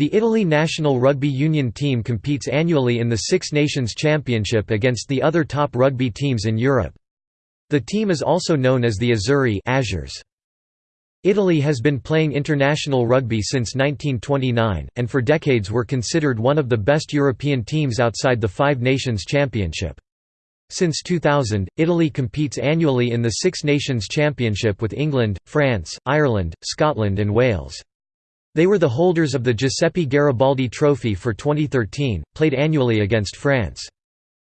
The Italy national rugby union team competes annually in the Six Nations Championship against the other top rugby teams in Europe. The team is also known as the Azzurri Azures. Italy has been playing international rugby since 1929, and for decades were considered one of the best European teams outside the Five Nations Championship. Since 2000, Italy competes annually in the Six Nations Championship with England, France, Ireland, Scotland and Wales. They were the holders of the Giuseppe Garibaldi Trophy for 2013, played annually against France.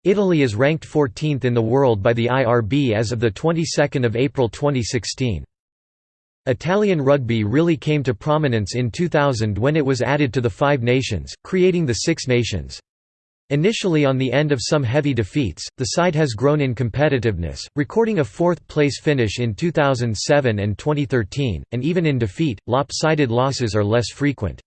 Italy is ranked 14th in the world by the IRB as of the 22nd of April 2016. Italian rugby really came to prominence in 2000 when it was added to the Five Nations, creating the Six Nations. Initially on the end of some heavy defeats, the side has grown in competitiveness, recording a fourth-place finish in 2007 and 2013, and even in defeat, lopsided losses are less frequent.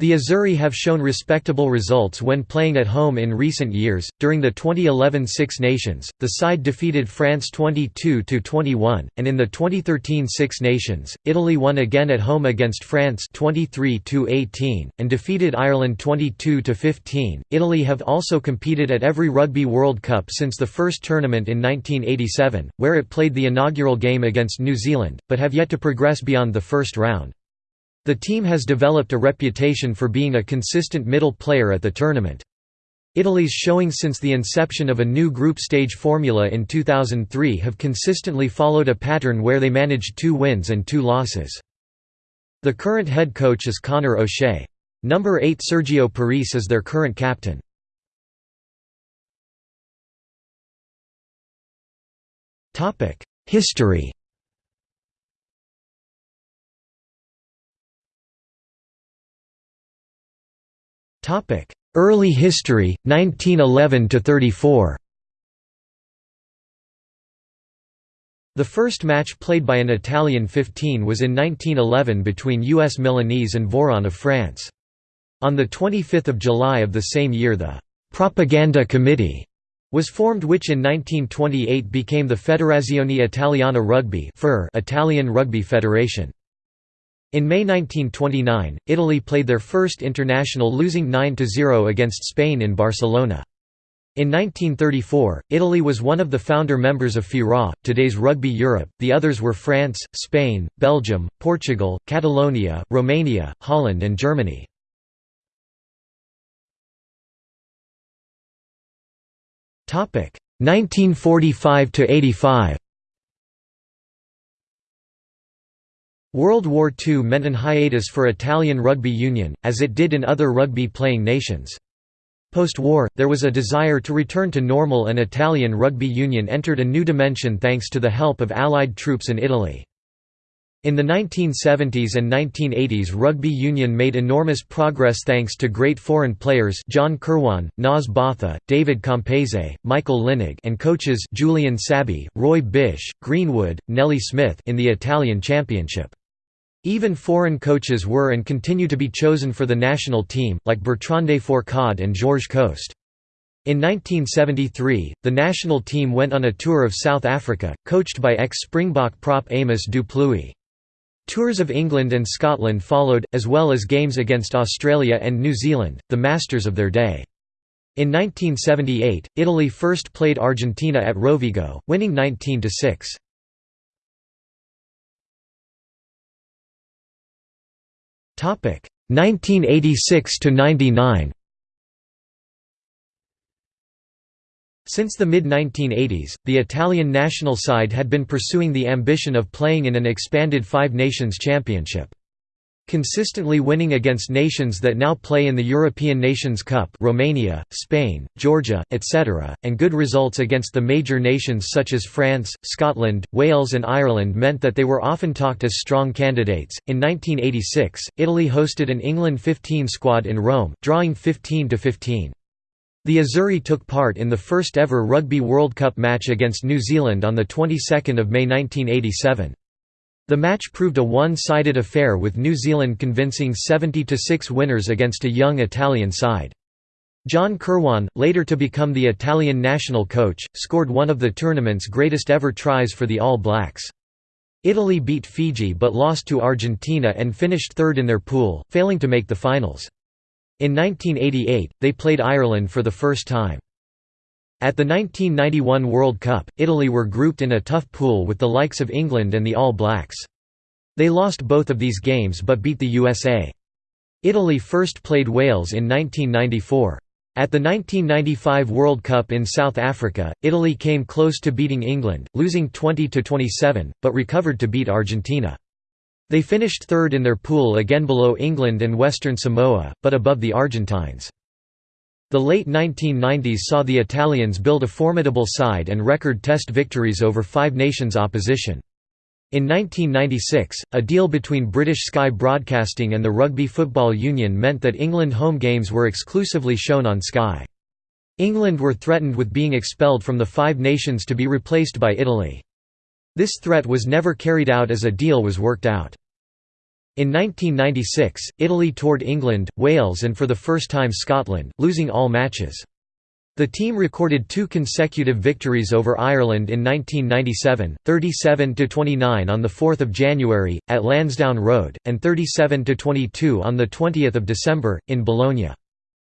The Azzurri have shown respectable results when playing at home in recent years. During the 2011 Six Nations, the side defeated France 22 21, and in the 2013 Six Nations, Italy won again at home against France 23 18 and defeated Ireland 22 15. Italy have also competed at every Rugby World Cup since the first tournament in 1987, where it played the inaugural game against New Zealand, but have yet to progress beyond the first round. The team has developed a reputation for being a consistent middle player at the tournament. Italy's showing since the inception of a new group stage formula in 2003 have consistently followed a pattern where they managed two wins and two losses. The current head coach is Conor O'Shea. Number 8 Sergio Parisse is their current captain. History Early history, 1911 to 34. The first match played by an Italian 15 was in 1911 between US Milanese and Voiron of France. On 25 July of the same year the «Propaganda Committee» was formed which in 1928 became the Federazione Italiana Rugby Italian Rugby Federation. In May 1929, Italy played their first international losing 9–0 against Spain in Barcelona. In 1934, Italy was one of the founder members of FIRA, today's Rugby Europe, the others were France, Spain, Belgium, Portugal, Catalonia, Romania, Holland and Germany. Topic 1945 to 85. World War II meant an hiatus for Italian rugby union, as it did in other rugby-playing nations. Post-war, there was a desire to return to normal and Italian rugby union entered a new dimension thanks to the help of Allied troops in Italy. In the 1970s and 1980s rugby union made enormous progress thanks to great foreign players John Kirwan, Naas Botha, David Campese, Michael Lynagh and coaches Julian Sabbie, Roy Bish, Greenwood, Nelie Smith in the Italian Championship. Even foreign coaches were and continue to be chosen for the national team, like Bertrand Fourcade and Georges Coste. In 1973, the national team went on a tour of South Africa, coached by ex-Springbok prop Amos du Plessis. Tours of England and Scotland followed, as well as games against Australia and New Zealand, the masters of their day. In 1978, Italy first played Argentina at Rovigo, winning 19–6. 1986 to 99 Since the mid-1980s, the Italian national side had been pursuing the ambition of playing in an expanded Five Nations Championship consistently winning against nations that now play in the European Nations Cup Romania, Spain, Georgia, etc., and good results against the major nations such as France, Scotland, Wales and Ireland meant that they were often talked as strong candidates. In 1986, Italy hosted an England 15 squad in Rome, drawing 15 to 15. The Azzurri took part in the first ever Rugby World Cup match against New Zealand on the 22nd of May 1987. The match proved a one-sided affair with New Zealand convincing 70–6 winners against a young Italian side. John Kirwan, later to become the Italian national coach, scored one of the tournament's greatest ever tries for the All Blacks. Italy beat Fiji but lost to Argentina and finished third in their pool, failing to make the finals. In 1988, they played Ireland for the first time. At the 1991 World Cup, Italy were grouped in a tough pool with the likes of England and the All Blacks. They lost both of these games but beat the USA. Italy first played Wales in 1994. At the 1995 World Cup in South Africa, Italy came close to beating England, losing 20–27, but recovered to beat Argentina. They finished third in their pool again below England and Western Samoa, but above the Argentines. The late 1990s saw the Italians build a formidable side and record test victories over Five Nations opposition. In 1996, a deal between British Sky Broadcasting and the Rugby Football Union meant that England home games were exclusively shown on Sky. England were threatened with being expelled from the Five Nations to be replaced by Italy. This threat was never carried out as a deal was worked out. In 1996, Italy toured England, Wales and for the first time Scotland, losing all matches. The team recorded two consecutive victories over Ireland in 1997, 37–29 on 4 January, at Lansdowne Road, and 37–22 on 20 December, in Bologna.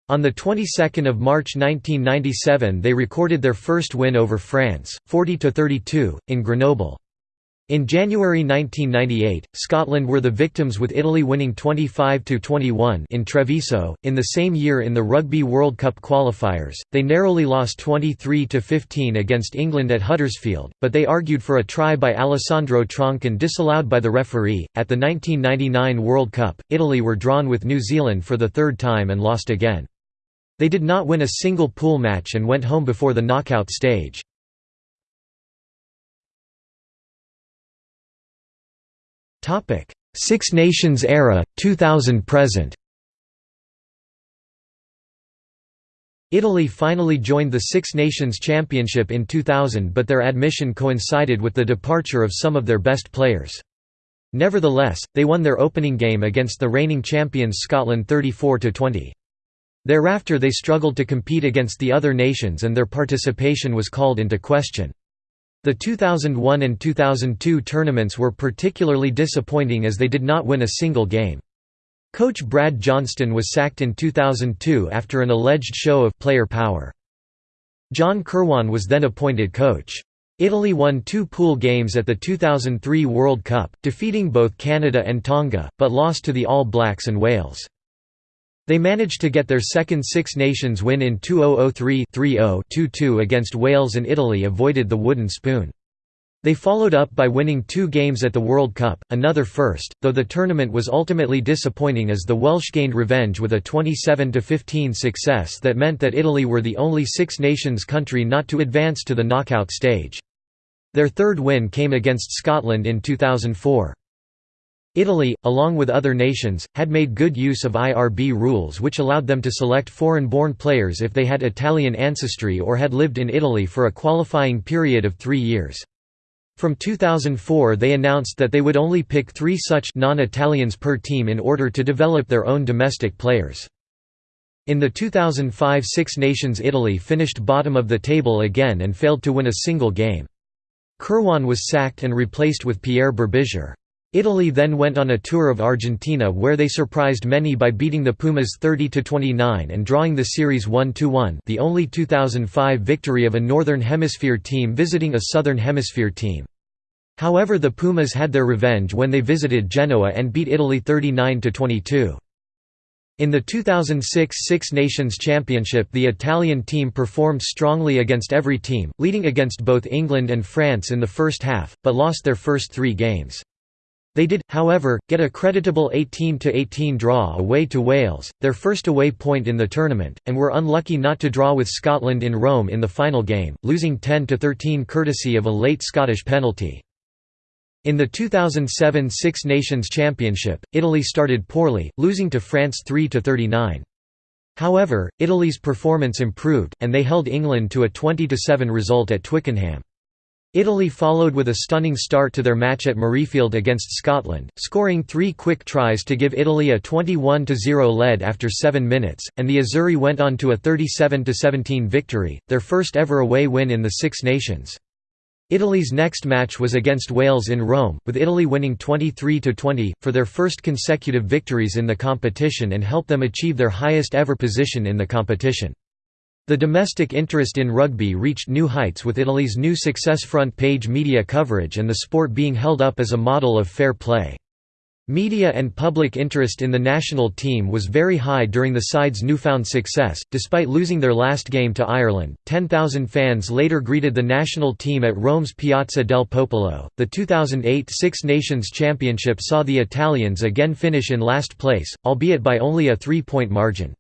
On the 22nd of March 1997 they recorded their first win over France, 40–32, in Grenoble. In January 1998, Scotland were the victims with Italy winning 25–21 in Treviso. In the same year in the Rugby World Cup qualifiers, they narrowly lost 23–15 against England at Huddersfield, but they argued for a try by Alessandro Troncon disallowed by the referee. At the 1999 World Cup, Italy were drawn with New Zealand for the third time and lost again. They did not win a single pool match and went home before the knockout stage. Topic: Six Nations era, 2000 present. Italy finally joined the Six Nations Championship in 2000 but their admission coincided with the departure of some of their best players. Nevertheless, they won their opening game against the reigning champions Scotland 34–20. Thereafter they struggled to compete against the other nations and their participation was called into question. The 2001 and 2002 tournaments were particularly disappointing as they did not win a single game. Coach Brad Johnstone was sacked in 2002 after an alleged show of player power. John Kirwan was then appointed coach. Italy won two pool games at the 2003 World Cup, defeating both Canada and Tonga, but lost to the All Blacks and Wales. They managed to get their second Six Nations win in 2003-30-22 against Wales and Italy avoided the wooden spoon. They followed up by winning two games at the World Cup, another first, though the tournament was ultimately disappointing as the Welsh gained revenge with a 27–15 success that meant that Italy were the only Six Nations country not to advance to the knockout stage. Their third win came against Scotland in 2004. Italy, along with other nations, had made good use of IRB rules which allowed them to select foreign-born players if they had Italian ancestry or had lived in Italy for a qualifying period of three years. From 2004 they announced that they would only pick three such non-Italians per team in order to develop their own domestic players. In the 2005 Six Nations Italy finished bottom of the table again and failed to win a single game. Kirwan was sacked and replaced with Pierre Berbizier. Italy then went on a tour of Argentina where they surprised many by beating the Pumas 30–29 and drawing the series 1–1 the only 2005 victory of a Northern Hemisphere team visiting a Southern Hemisphere team. However the Pumas had their revenge when they visited Genoa and beat Italy 39–22. In the 2006 Six Nations Championship the Italian team performed strongly against every team, leading against both England and France in the first half, but lost their first three games. They did, however, get a creditable 18–18 draw away to Wales, their first away point in the tournament, and were unlucky not to draw with Scotland in Rome in the final game, losing 10–13 courtesy of a late Scottish penalty. In the 2007 Six Nations Championship, Italy started poorly, losing to France 3–39. However, Italy's performance improved, and they held England to a 20–7 result at Twickenham. Italy followed with a stunning start to their match at Murrayfield against Scotland, scoring three quick tries to give Italy a 21–0 lead after seven minutes, and the Azzurri went on to a 37–17 victory, their first ever away win in the Six Nations. Italy's next match was against Wales in Rome, with Italy winning 23–20, for their first consecutive victories in the competition and help them achieve their highest ever position in the competition. The domestic interest in rugby reached new heights with Italy's new success front page media coverage and the sport being held up as a model of fair play. Media and public interest in the national team was very high during the side's newfound success. Despite losing their last game to Ireland, 10,000 fans later greeted the national team at Rome's Piazza del Popolo. The 2008 Six Nations Championship saw the Italians again finish in last place, albeit by only a three point margin.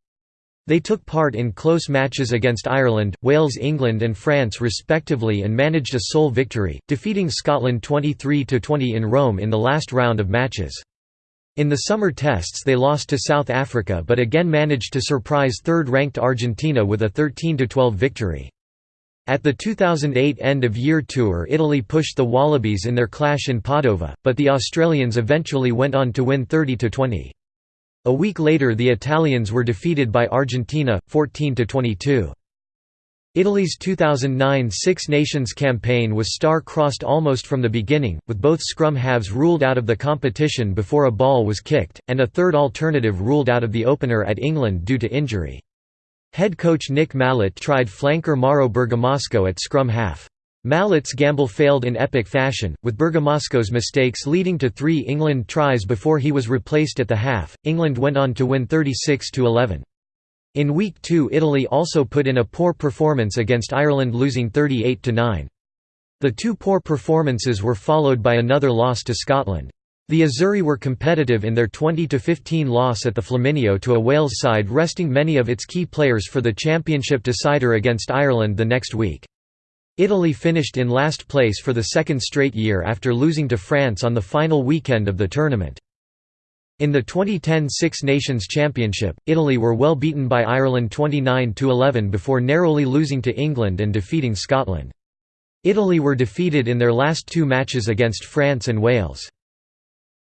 They took part in close matches against Ireland, Wales, England, and France respectively and managed a sole victory, defeating Scotland 23 20 in Rome in the last round of matches. In the summer tests they lost to South Africa but again managed to surprise third-ranked Argentina with a 13–12 victory. At the 2008 end-of-year tour Italy pushed the Wallabies in their clash in Padova, but the Australians eventually went on to win 30–20. A week later the Italians were defeated by Argentina, 14–22. Italy's 2009 Six Nations campaign was star-crossed almost from the beginning, with both scrum halves ruled out of the competition before a ball was kicked, and a third alternative ruled out of the opener at England due to injury. Head coach Nick Mallett tried flanker Mauro Bergamasco at scrum half. Mallett's gamble failed in epic fashion, with Bergamasco's mistakes leading to three England tries before he was replaced at the half. England went on to win 36 11. In Week 2 Italy also put in a poor performance against Ireland losing 38–9. The two poor performances were followed by another loss to Scotland. The Azzurri were competitive in their 20–15 loss at the Flaminio to a Wales side resting many of its key players for the championship decider against Ireland the next week. Italy finished in last place for the second straight year after losing to France on the final weekend of the tournament. In the 2010 Six Nations Championship, Italy were well beaten by Ireland 29–11 before narrowly losing to England and defeating Scotland. Italy were defeated in their last two matches against France and Wales.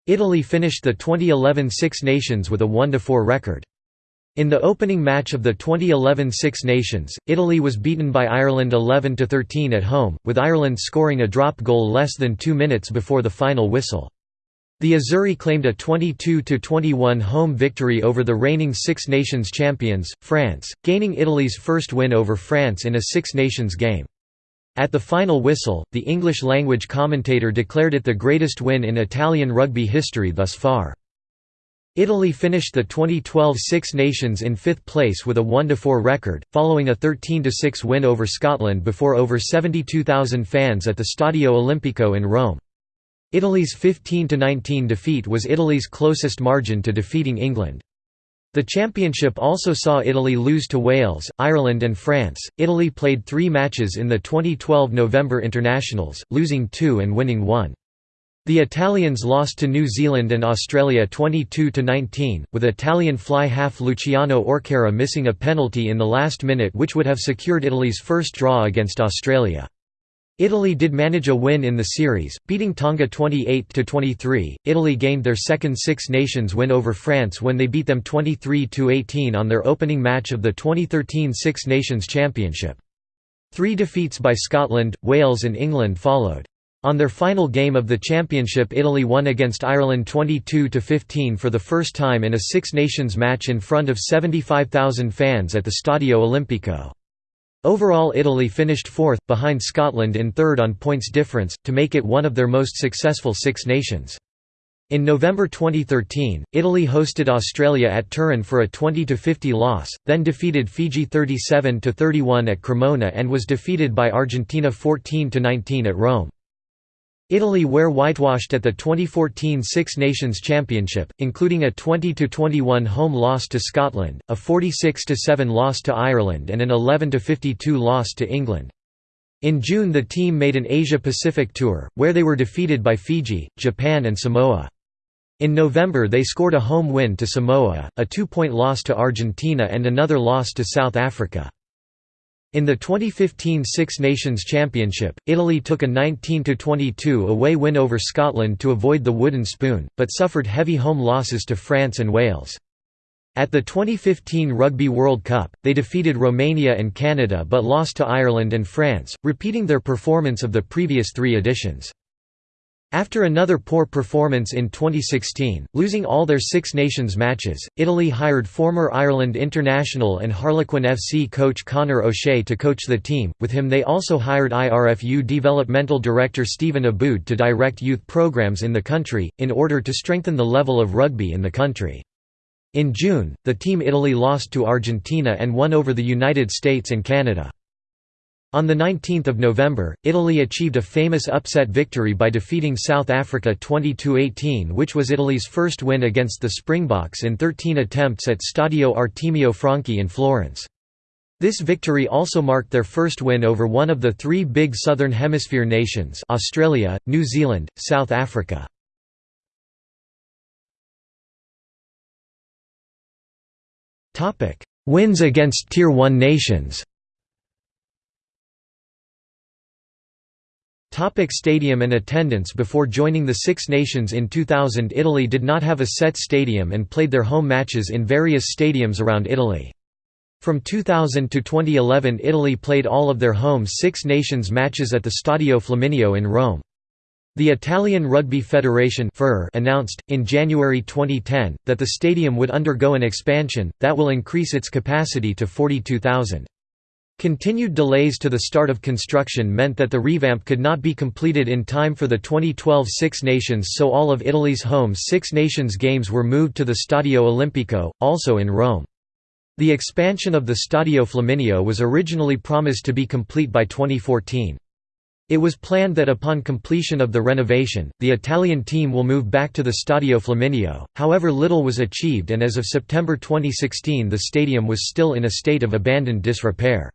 Italy finished the 2011 Six Nations with a 1–4 record. In the opening match of the 2011 Six Nations, Italy was beaten by Ireland 11–13 at home, with Ireland scoring a drop goal less than two minutes before the final whistle. The Azzurri claimed a 22–21 home victory over the reigning Six Nations champions, France, gaining Italy's first win over France in a Six Nations game. At the final whistle, the English-language commentator declared it the greatest win in Italian rugby history thus far. Italy finished the 2012 Six Nations in fifth place with a 1–4 record, following a 13–6 win over Scotland before over 72,000 fans at the Stadio Olimpico in Rome. Italy's 15–19 defeat was Italy's closest margin to defeating England. The championship also saw Italy lose to Wales, Ireland and France. Italy played 3 matches in the 2012 November internationals, losing 2 and winning 1. The Italians lost to New Zealand and Australia 22–19, with Italian fly half Luciano Orquera missing a penalty in the last minute which would have secured Italy's first draw against Australia. Italy did manage a win in the series, beating Tonga 28–23. Italy gained their second Six Nations win over France when they beat them 23–18 on their opening match of the 2013 Six Nations Championship. Three defeats by Scotland, Wales and England followed. On their final game of the championship Italy won against Ireland 22–15 for the first time in a Six Nations match in front of 75,000 fans at the Stadio Olimpico. Overall Italy finished fourth, behind Scotland in third on points difference, to make it one of their most successful Six Nations. In November 2013, Italy hosted Australia at Turin for a 20–50 loss, then defeated Fiji 37–31 at Cremona and was defeated by Argentina 14–19 at Rome. Italy were whitewashed at the 2014 Six Nations Championship, including a 20–21 home loss to Scotland, a 46–7 loss to Ireland and an 11–52 loss to England. In June the team made an Asia-Pacific tour, where they were defeated by Fiji, Japan and Samoa. In November they scored a home win to Samoa, a two-point loss to Argentina and another loss to South Africa. In the 2015 Six Nations Championship, Italy took a 19–22 away win over Scotland to avoid the wooden spoon, but suffered heavy home losses to France and Wales. At the 2015 Rugby World Cup, they defeated Romania and Canada but lost to Ireland and France, repeating their performance of the previous three editions. After another poor performance in 2016, losing all their Six Nations matches, Italy hired former Ireland international and Harlequin FC coach Conor O'Shea to coach the team, with him they also hired IRFU developmental director Stephen Aboud to direct youth programs in the country, in order to strengthen the level of rugby in the country. In June, the Team Italy lost to Argentina and won over the United States and Canada. On 19 November, Italy achieved a famous upset victory by defeating South Africa 22–18 which was Italy's first win against the Springboks in 13 attempts at Stadio Artemio Franchi in Florence. This victory also marked their first win over one of the three big Southern Hemisphere nations Australia, New Zealand, South Africa. Wins against Tier 1 nations. Topic stadium and attendance Before joining the Six Nations in 2000 Italy did not have a set stadium and played their home matches in various stadiums around Italy. From 2000 to 2011 Italy played all of their home Six Nations matches at the Stadio Flaminio in Rome. The Italian Rugby Federation announced, in January 2010, that the stadium would undergo an expansion, that will increase its capacity to 42,000. Continued delays to the start of construction meant that the revamp could not be completed in time for the 2012 Six Nations so all of Italy's home Six Nations games were moved to the Stadio Olimpico, also in Rome. The expansion of the Stadio Flaminio was originally promised to be complete by 2014. It was planned that upon completion of the renovation, the Italian team will move back to the Stadio Flaminio, however little was achieved and as of September 2016 the stadium was still in a state of abandoned disrepair.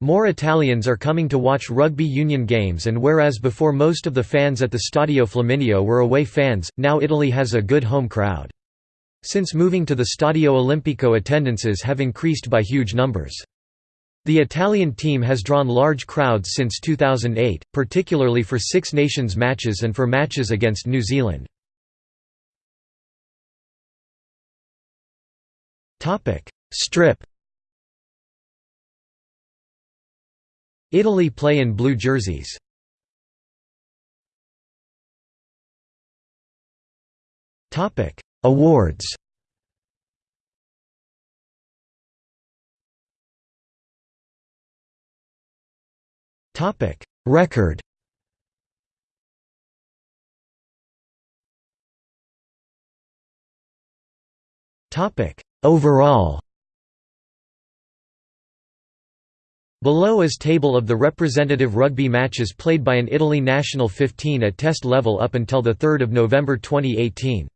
More Italians are coming to watch rugby union games and whereas before most of the fans at the Stadio Flaminio were away fans, now Italy has a good home crowd. Since moving to the Stadio Olimpico attendances have increased by huge numbers. The Italian team has drawn large crowds since 2008, particularly for Six Nations matches and for matches against New Zealand. Strip Italy play in blue jerseys. Topic: Awards. Topic Record. Topic Overall Below is table of the representative rugby matches played by an Italy national 15 at test level up until 3 November 2018.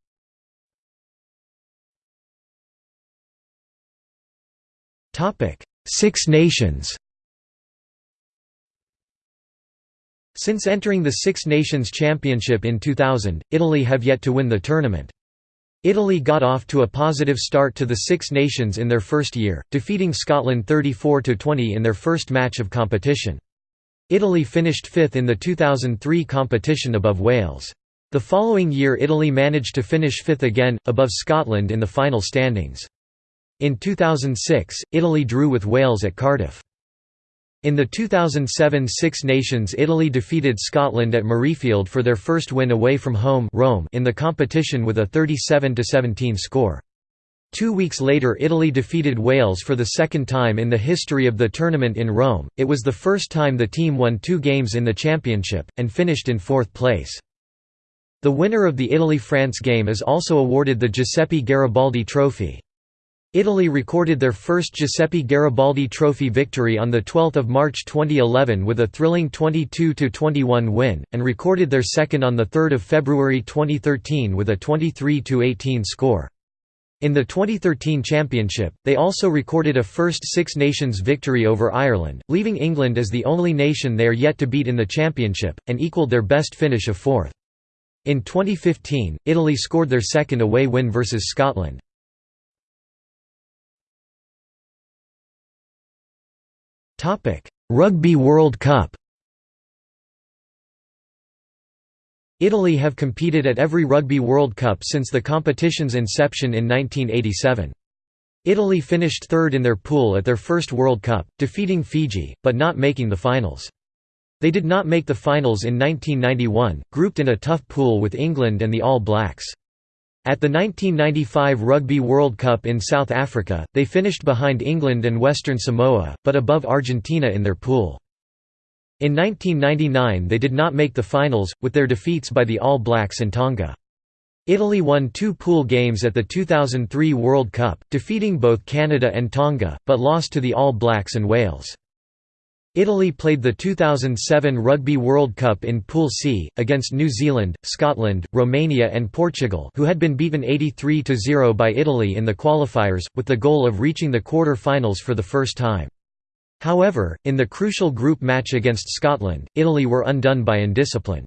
Six Nations Since entering the Six Nations Championship in 2000, Italy have yet to win the tournament. Italy got off to a positive start to the Six Nations in their first year, defeating Scotland 34–20 in their first match of competition. Italy finished fifth in the 2003 competition above Wales. The following year Italy managed to finish fifth again, above Scotland in the final standings. In 2006, Italy drew with Wales at Cardiff. In the 2007 Six Nations Italy defeated Scotland at Murrayfield for their first win away from home Rome in the competition with a 37–17 score. Two weeks later Italy defeated Wales for the second time in the history of the tournament in Rome, it was the first time the team won two games in the championship, and finished in fourth place. The winner of the Italy–France game is also awarded the Giuseppe Garibaldi Trophy. Italy recorded their first Giuseppe Garibaldi Trophy victory on 12 March 2011 with a thrilling 22–21 win, and recorded their second on 3 February 2013 with a 23–18 score. In the 2013 championship, they also recorded a first Six Nations victory over Ireland, leaving England as the only nation they are yet to beat in the championship, and equalled their best finish of fourth. In 2015, Italy scored their second away win versus Scotland. Rugby World Cup Italy have competed at every Rugby World Cup since the competition's inception in 1987. Italy finished third in their pool at their first World Cup, defeating Fiji, but not making the finals. They did not make the finals in 1991, grouped in a tough pool with England and the All Blacks. At the 1995 Rugby World Cup in South Africa, they finished behind England and Western Samoa, but above Argentina in their pool. In 1999 they did not make the finals, with their defeats by the All Blacks and Tonga. Italy won two pool games at the 2003 World Cup, defeating both Canada and Tonga, but lost to the All Blacks and Wales. Italy played the 2007 Rugby World Cup in Pool C, against New Zealand, Scotland, Romania and Portugal who had been beaten 83–0 by Italy in the qualifiers, with the goal of reaching the quarter-finals for the first time. However, in the crucial group match against Scotland, Italy were undone by indiscipline.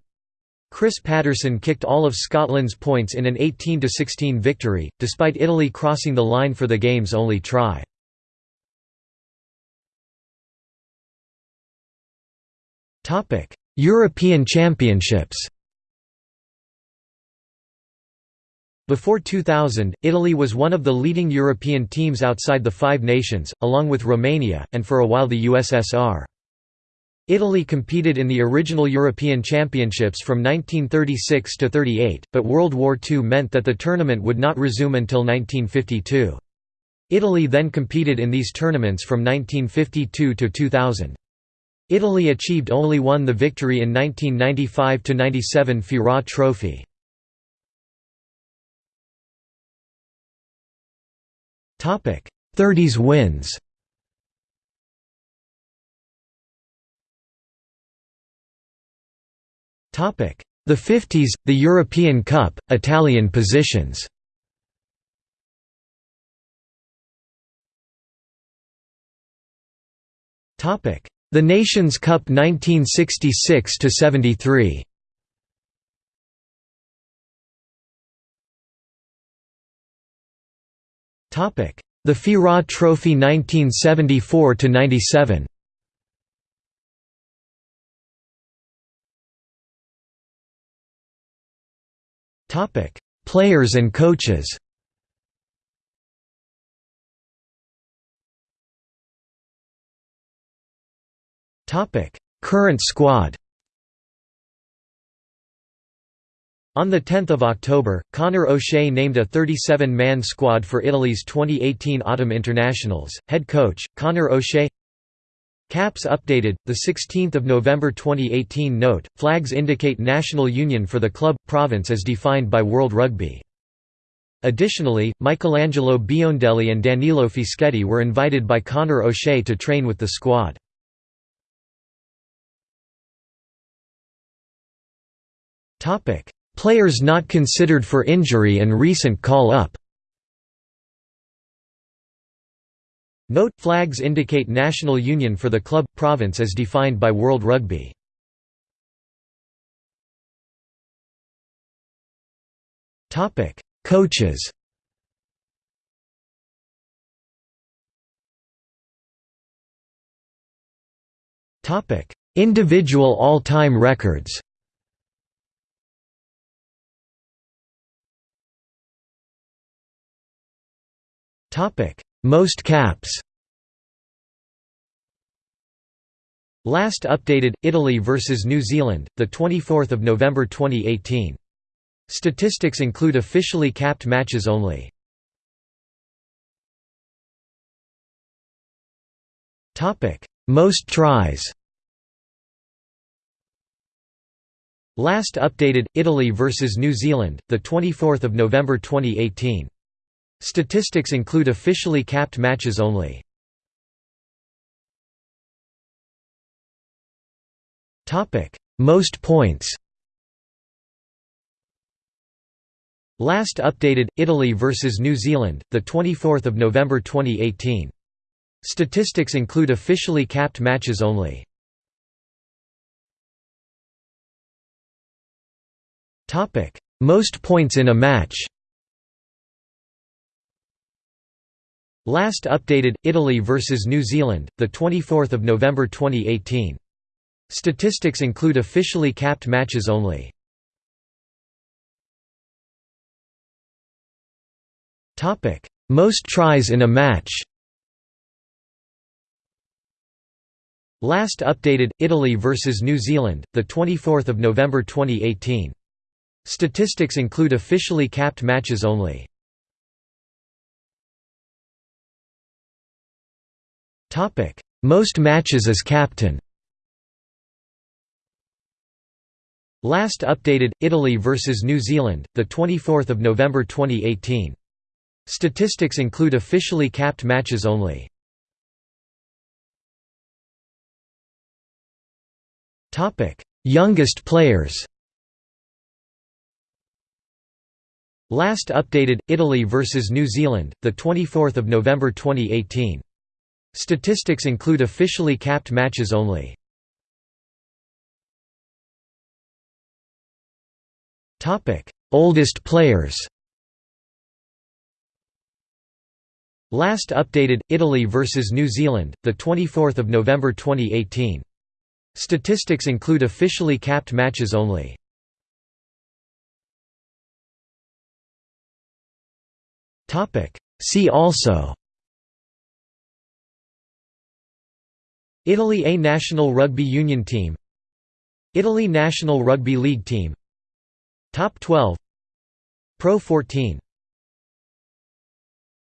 Chris Paterson kicked all of Scotland's points in an 18–16 victory, despite Italy crossing the line for the game's only try. Topic: European Championships. Before 2000, Italy was one of the leading European teams outside the Five Nations, along with Romania, and for a while the USSR. Italy competed in the original European Championships from 1936 to 38, but World War II meant that the tournament would not resume until 1952. Italy then competed in these tournaments from 1952 to 2000. Italy achieved only won the victory in 1995–97 FIRA Trophy. Topic: 30s wins. Topic: The 50s, the European Cup, Italian positions. Topic: the Nations Cup 1966 to 73. Topic: The FIRA Trophy 1974 to 97. Topic: Players and coaches. Topic: Current squad. On 10 October, Conor O'Shea named a 37-man squad for Italy's 2018 Autumn Internationals. Head coach Conor O'Shea. Caps updated. The 16th of November 2018 note: Flags indicate national union for the club province as defined by World Rugby. Additionally, Michelangelo Biondelli and Danilo Fischetti were invited by Conor O'Shea to train with the squad. Players not considered for injury and recent call-up. Note: Flags indicate national union for the club province as defined by World Rugby. Coaches. Individual all-time records. Most caps Last updated Italy versus New Zealand, the 24th of November 2018. Statistics include officially capped matches only. Topic: Most tries. Last updated Italy versus New Zealand, the 24th of November 2018. Statistics include officially capped matches only. Most points Last updated Italy versus New Zealand, the 24th of November 2018. Statistics include officially capped matches only. Topic: Most points in a match. Last updated Italy versus New Zealand, the 24th of November 2018. Statistics include officially capped matches only. Topic: Most tries in a match Last updated Italy versus New Zealand, the 24th of November 2018. Statistics include officially capped matches only. Topic: Most matches as captain. Last updated Italy versus New Zealand, the 24th of November 2018. Statistics include officially capped matches only. Topic: Youngest players Last updated Italy versus New Zealand, the 24th of November 2018. Statistics include officially capped matches only. Topic: Oldest players. Last updated Italy versus New Zealand, the 24th of November 2018. Statistics include officially capped matches only. See also Italy A national rugby union team Italy national rugby league team Top 12 Pro 14